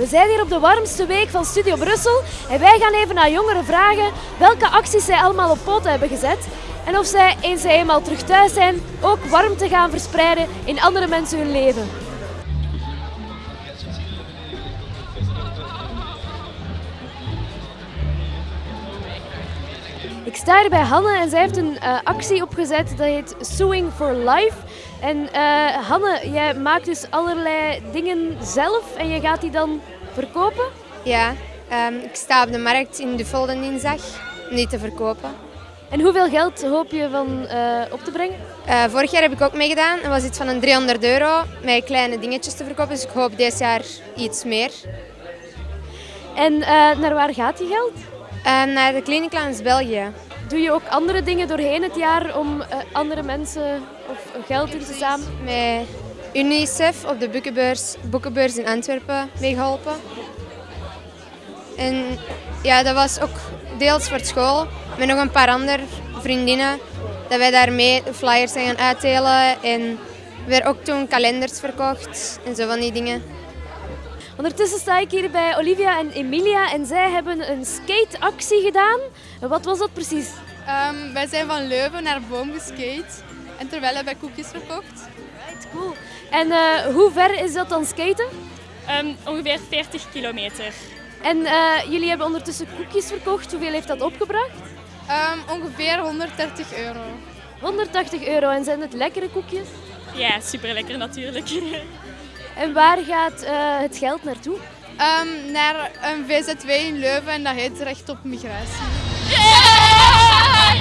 We zijn hier op de warmste week van Studio Brussel en wij gaan even naar jongeren vragen welke acties zij allemaal op poten hebben gezet en of zij, eens zij eenmaal terug thuis zijn, ook warmte gaan verspreiden in andere mensen hun leven. Ik sta hier bij Hanne en zij heeft een uh, actie opgezet dat heet Suing for Life. En uh, Hanne, jij maakt dus allerlei dingen zelf en je gaat die dan verkopen? Ja, um, ik sta op de markt in de dinsdag om die te verkopen. En hoeveel geld hoop je van uh, op te brengen? Vorig jaar heb ik ook meegedaan. Dat was iets van een 300 euro met kleine dingetjes te verkopen. Dus ik hoop dit jaar iets meer. En naar waar gaat die geld? Naar de langs België. Doe je ook andere dingen doorheen het jaar om andere mensen of geld in te zamelen? Met UNICEF op de boekenbeurs, boekenbeurs in Antwerpen meegeholpen. En ja, dat was ook deels voor school, met nog een paar andere vriendinnen. Dat wij daarmee flyers zijn gaan uitdelen en weer ook toen kalenders verkocht en zo van die dingen. Ondertussen sta ik hier bij Olivia en Emilia en zij hebben een skateactie gedaan. Wat was dat precies? Um, wij zijn van Leuven naar Boom geskate en terwijl hebben wij koekjes verkocht. Right, cool. En uh, hoe ver is dat dan skaten? Um, ongeveer 40 kilometer. En uh, jullie hebben ondertussen koekjes verkocht. Hoeveel heeft dat opgebracht? Um, ongeveer 130 euro. 180 euro. En zijn het lekkere koekjes? Ja, super lekker natuurlijk. en waar gaat uh, het geld naartoe? Um, naar een VZW in Leuven en dat heet Recht op Migratie. Yeah!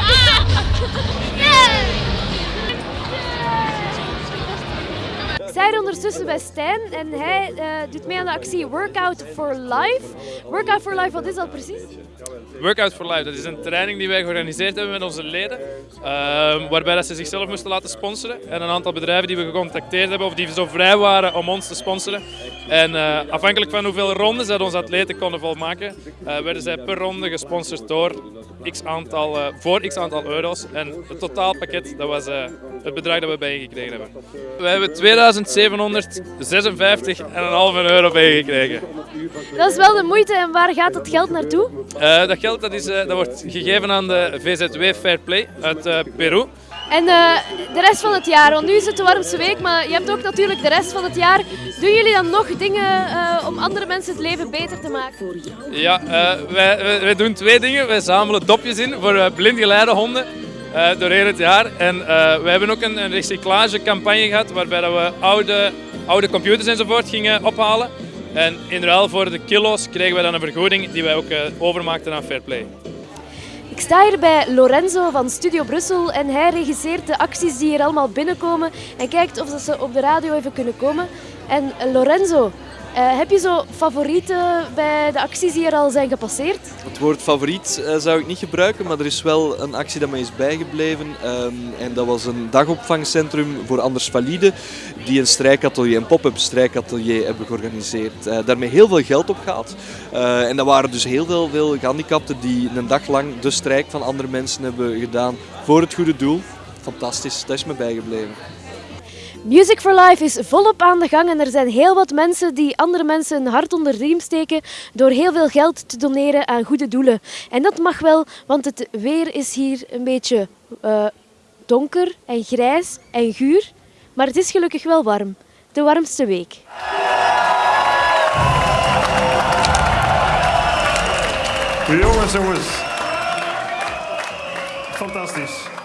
Yeah! Hier ondertussen bij Stijn en hij uh, doet mee aan de actie Workout for Life. Workout for Life, wat is dat precies? Workout for Life, dat is een training die wij georganiseerd hebben met onze leden. Uh, waarbij dat ze zichzelf moesten laten sponsoren. En een aantal bedrijven die we gecontacteerd hebben of die zo vrij waren om ons te sponsoren. En uh, afhankelijk van hoeveel rondes dat onze atleten konden volmaken, uh, werden zij per ronde gesponsord door x aantal, voor x aantal euro's. En het totaalpakket dat was het bedrag dat we bijgekregen hebben. We hebben 2756,5 euro bijgekregen. Dat is wel de moeite en waar gaat dat geld naartoe? Uh, dat geld dat is, uh, dat wordt gegeven aan de VZW Fair Play uit uh, Peru. En de rest van het jaar, want nu is het de warmste week, maar je hebt ook natuurlijk de rest van het jaar. Doen jullie dan nog dingen om andere mensen het leven beter te maken? Ja, wij, wij, wij, doen twee dingen. Wij zamelen dopjes in voor blindgeleide honden uh, doorheen het jaar. En uh, we hebben ook een, een recyclagecampagne gehad waarbij dat we oude, oude computers enzovoort gingen ophalen. En in ruil voor de kilo's kregen we dan een vergoeding die wij ook uh, overmaakten aan Fairplay. Ik sta hier bij Lorenzo van Studio Brussel en hij regisseert de acties die hier allemaal binnenkomen en kijkt of ze op de radio even kunnen komen. En Lorenzo, uh, heb je zo favorieten bij de acties die er al zijn gepasseerd? Het woord favoriet uh, zou ik niet gebruiken, maar er is wel een actie dat mij is bijgebleven. Um, en dat was een dagopvangcentrum voor anders valide, die een strijkatelier, een pop-up strijkatelier hebben georganiseerd. Uh, daarmee heel veel geld opgehaald. en dat waren dus heel veel, veel gehandicapten die een dag lang de strijk van andere mensen hebben gedaan voor het goede doel. Fantastisch, dat is me bijgebleven. Music for Life is volop aan de gang en er zijn heel wat mensen die andere mensen een hart onder de riem steken door heel veel geld te doneren aan goede doelen. En dat mag wel, want het weer is hier een beetje uh, donker en grijs en guur. Maar het is gelukkig wel warm. De warmste week. Jongens, jongens. Fantastisch.